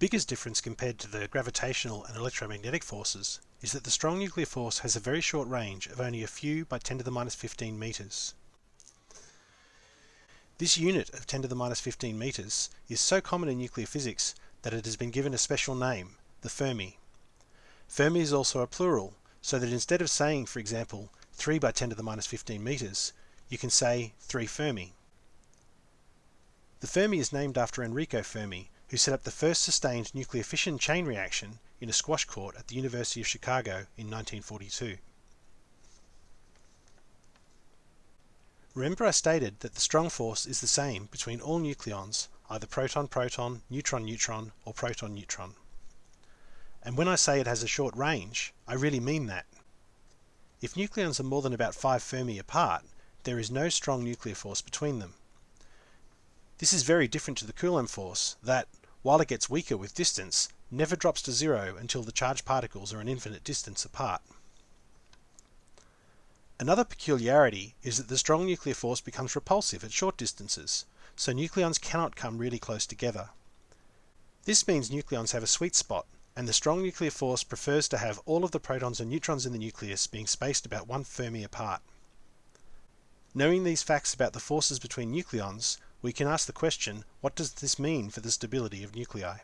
biggest difference compared to the gravitational and electromagnetic forces is that the strong nuclear force has a very short range of only a few by 10 to the minus 15 meters. This unit of 10 to the minus 15 meters is so common in nuclear physics that it has been given a special name, the Fermi. Fermi is also a plural, so that instead of saying, for example, 3 by 10 to the minus 15 meters, you can say 3 Fermi. The Fermi is named after Enrico Fermi, who set up the first sustained nuclear fission chain reaction in a squash court at the University of Chicago in 1942. Remember I stated that the strong force is the same between all nucleons, either proton-proton, neutron-neutron, or proton-neutron. And when I say it has a short range, I really mean that. If nucleons are more than about 5 Fermi apart, there is no strong nuclear force between them. This is very different to the Coulomb force that, while it gets weaker with distance, never drops to zero until the charged particles are an infinite distance apart. Another peculiarity is that the strong nuclear force becomes repulsive at short distances, so nucleons cannot come really close together. This means nucleons have a sweet spot, and the strong nuclear force prefers to have all of the protons and neutrons in the nucleus being spaced about one Fermi apart. Knowing these facts about the forces between nucleons, we can ask the question, what does this mean for the stability of nuclei?